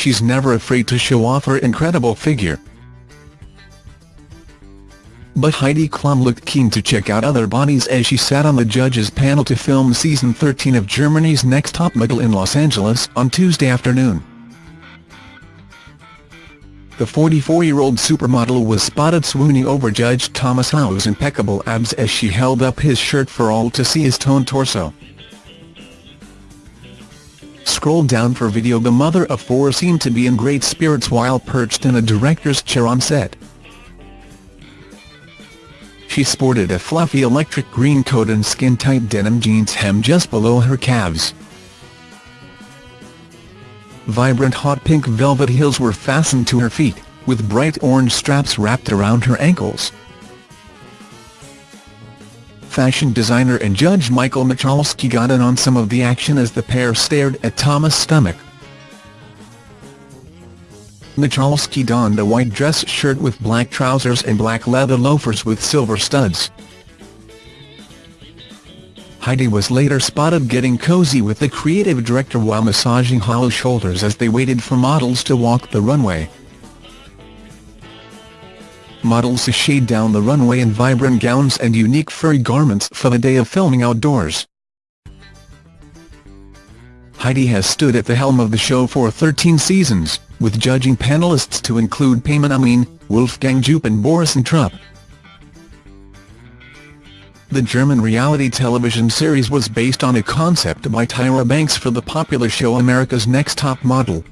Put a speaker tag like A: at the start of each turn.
A: she's never afraid to show off her incredible figure. But Heidi Klum looked keen to check out other bodies as she sat on the judges' panel to film season 13 of Germany's Next Top Model in Los Angeles on Tuesday afternoon. The 44-year-old supermodel was spotted swooning over Judge Thomas Hayo's impeccable abs as she held up his shirt for all to see his toned torso. Scroll down for video The mother of four seemed to be in great spirits while perched in a director's chair on set. She sported a fluffy electric green coat and skin-tight denim jeans hem just below her calves. Vibrant hot pink velvet heels were fastened to her feet, with bright orange straps wrapped around her ankles. Fashion designer and judge Michael Michalsky got in on some of the action as the pair stared at Thomas' stomach. Michalsky donned a white dress shirt with black trousers and black leather loafers with silver studs. Heidi was later spotted getting cozy with the creative director while massaging Hayo's shoulders as they waited for models to walk the runway. Models sashayed down the runway in vibrant gowns and unique furry garments for the day of filming outdoors. Heidi has stood at the helm of the show for 13 seasons, with judging panelists to include Peyman Amin, Wolfgang Joop and Boris Entrup. The German reality television series was based on a concept by Tyra Banks for the popular show America's Next Top Model.